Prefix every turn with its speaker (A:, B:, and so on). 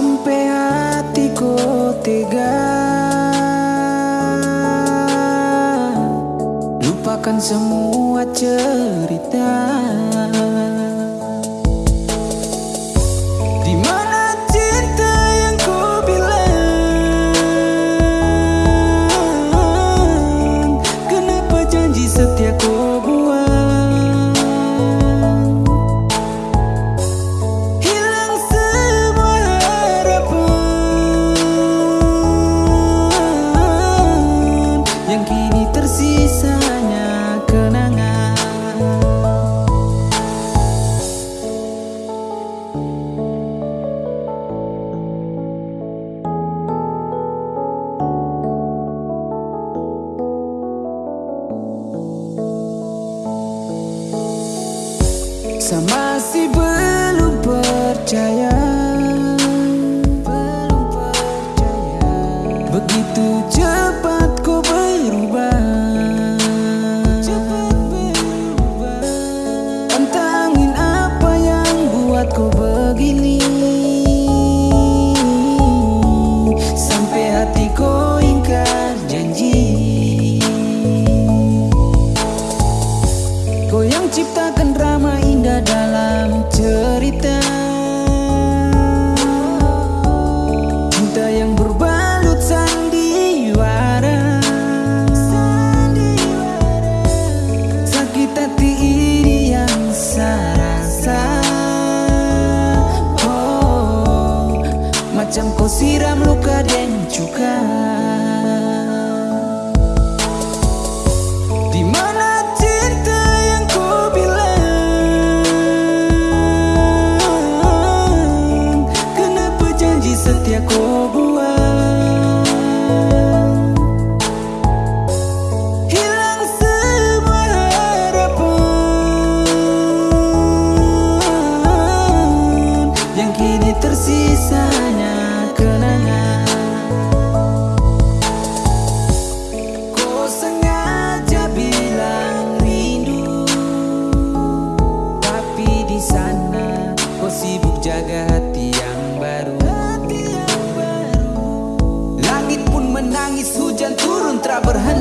A: sampai hatiku tega Lupakan semua cerita. Bisa masih belum percaya. Belum percaya. Begitu jauh macam kau siram luka dengan cuka. sana. Kau sibuk jaga hati yang baru. Langit pun menangis hujan turun tak berhenti.